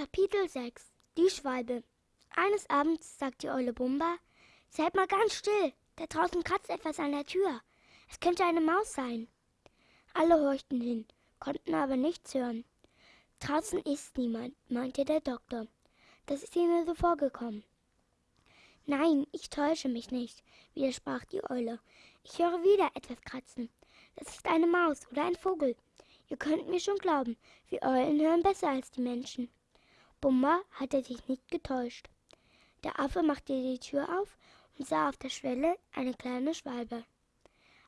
Kapitel 6 Die Schwalbe Eines Abends sagt die Eule Bumba, Seid mal ganz still, da draußen kratzt etwas an der Tür. Es könnte eine Maus sein. Alle horchten hin, konnten aber nichts hören. Draußen ist niemand, meinte der Doktor. Das ist ihnen so vorgekommen. Nein, ich täusche mich nicht, widersprach die Eule. Ich höre wieder etwas kratzen. Das ist eine Maus oder ein Vogel. Ihr könnt mir schon glauben, wir Eulen hören besser als die Menschen. Bumba hatte sich nicht getäuscht. Der Affe machte die Tür auf und sah auf der Schwelle eine kleine Schwalbe.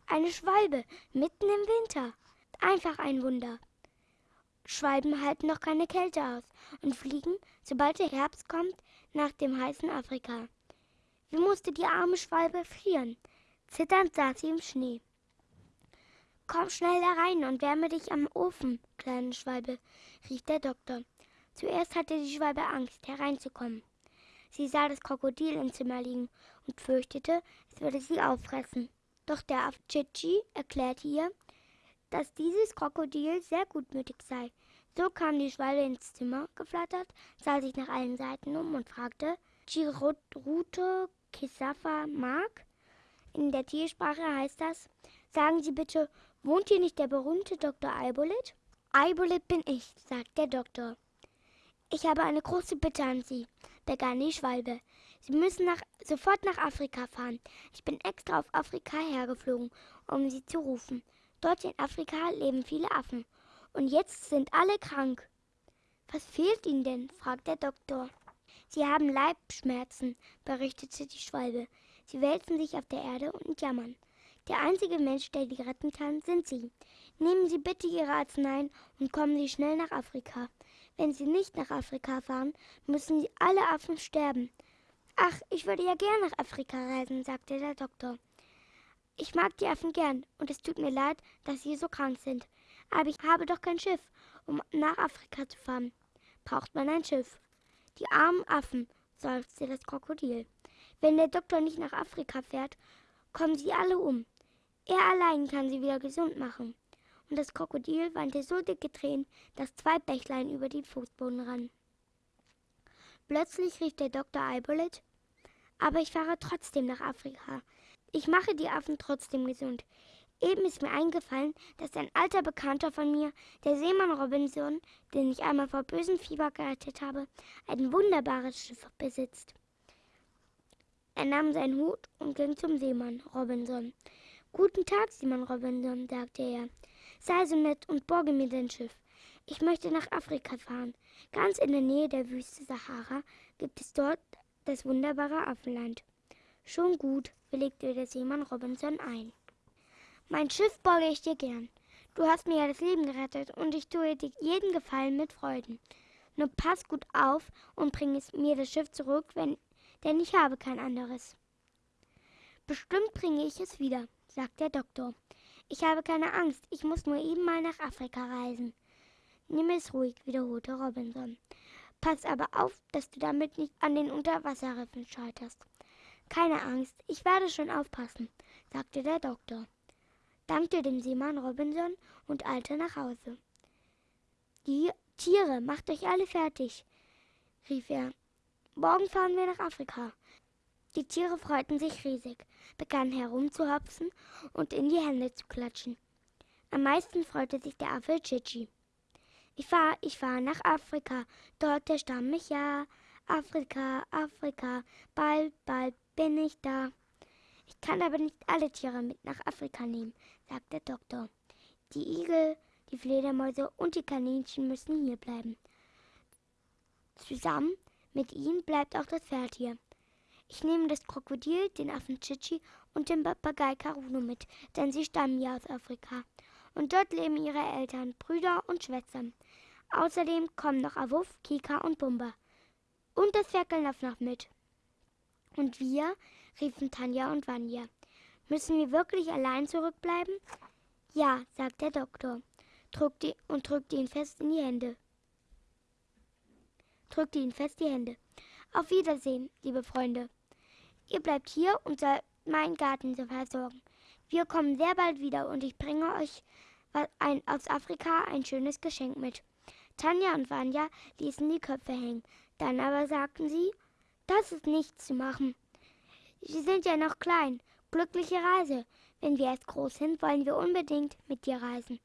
Eine Schwalbe mitten im Winter. Einfach ein Wunder. Schwalben halten noch keine Kälte aus und fliegen, sobald der Herbst kommt, nach dem heißen Afrika. Wie musste die arme Schwalbe frieren? Zitternd saß sie im Schnee. Komm schnell herein und wärme dich am Ofen, kleine Schwalbe, rief der Doktor. Zuerst hatte die Schwalbe Angst, hereinzukommen. Sie sah das Krokodil im Zimmer liegen und fürchtete, es würde sie auffressen. Doch der Afchichi erklärte ihr, dass dieses Krokodil sehr gutmütig sei. So kam die Schwalbe ins Zimmer geflattert, sah sich nach allen Seiten um und fragte, Chiruto Kisafa mag? In der Tiersprache heißt das, sagen Sie bitte, wohnt hier nicht der berühmte Dr. Eibolit? Eibolit bin ich, sagt der Doktor. Ich habe eine große Bitte an Sie, begann die Schwalbe. Sie müssen nach, sofort nach Afrika fahren. Ich bin extra auf Afrika hergeflogen, um Sie zu rufen. Dort in Afrika leben viele Affen. Und jetzt sind alle krank. Was fehlt Ihnen denn? fragte der Doktor. Sie haben Leibschmerzen, berichtete die Schwalbe. Sie wälzen sich auf der Erde und jammern. Der einzige Mensch, der die retten kann, sind Sie. Nehmen Sie bitte Ihre Arzneien und kommen Sie schnell nach Afrika. Wenn Sie nicht nach Afrika fahren, müssen Sie alle Affen sterben. Ach, ich würde ja gern nach Afrika reisen, sagte der Doktor. Ich mag die Affen gern, und es tut mir leid, dass sie so krank sind. Aber ich habe doch kein Schiff, um nach Afrika zu fahren. Braucht man ein Schiff? Die armen Affen, seufzte das Krokodil. Wenn der Doktor nicht nach Afrika fährt, kommen sie alle um. Er allein kann sie wieder gesund machen. Und das Krokodil weinte so dicke Tränen, dass zwei Bächlein über den Fußboden rannen. Plötzlich rief der Doktor Eibolet, aber ich fahre trotzdem nach Afrika. Ich mache die Affen trotzdem gesund. Eben ist mir eingefallen, dass ein alter Bekannter von mir, der Seemann Robinson, den ich einmal vor bösem Fieber gerettet habe, ein wunderbares Schiff besitzt. Er nahm seinen Hut und ging zum Seemann Robinson. Guten Tag, Simon Robinson, sagte er. Sei so nett und borge mir dein Schiff. Ich möchte nach Afrika fahren. Ganz in der Nähe der Wüste Sahara gibt es dort das wunderbare Affenland. Schon gut, willigte der Seemann Robinson ein. Mein Schiff borge ich dir gern. Du hast mir ja das Leben gerettet und ich tue dir jeden Gefallen mit Freuden. Nur pass gut auf und bring es mir das Schiff zurück, wenn, denn ich habe kein anderes. Bestimmt bringe ich es wieder, sagt der Doktor. Ich habe keine Angst, ich muss nur eben mal nach Afrika reisen. Nimm es ruhig, wiederholte Robinson. Pass aber auf, dass du damit nicht an den Unterwasserriffen scheiterst. Keine Angst, ich werde schon aufpassen, sagte der Doktor, dankte dem Seemann Robinson und eilte nach Hause. Die Tiere, macht euch alle fertig, rief er. Morgen fahren wir nach Afrika. Die Tiere freuten sich riesig, begannen herumzuhopsen und in die Hände zu klatschen. Am meisten freute sich der Affe Chichi. Ich fahr, ich fahr nach Afrika, dort erstamm ich ja. Afrika, Afrika, bald, bald bin ich da. Ich kann aber nicht alle Tiere mit nach Afrika nehmen, sagt der Doktor. Die Igel, die Fledermäuse und die Kaninchen müssen hier bleiben. Zusammen mit ihnen bleibt auch das Pferd hier. Ich nehme das Krokodil, den Affen Chichi und den Papagei Karuno mit, denn sie stammen ja aus Afrika. Und dort leben ihre Eltern, Brüder und Schwestern. Außerdem kommen noch Awuff, Kika und Bumba. Und das Ferkel läuft noch mit. Und wir, riefen Tanja und Vanya. Müssen wir wirklich allein zurückbleiben? Ja, sagt der Doktor drückte und drückte ihn fest in die Hände. Drückte ihn fest die Hände. Auf Wiedersehen, liebe Freunde. Ihr bleibt hier und sollt meinen Garten so versorgen. Wir kommen sehr bald wieder und ich bringe euch ein, aus Afrika ein schönes Geschenk mit. Tanja und Vanya ließen die Köpfe hängen. Dann aber sagten sie, das ist nichts zu machen. Sie sind ja noch klein. Glückliche Reise. Wenn wir erst groß sind, wollen wir unbedingt mit dir reisen.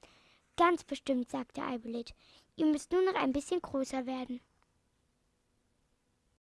Ganz bestimmt, sagte Eibelit. Ihr müsst nur noch ein bisschen größer werden.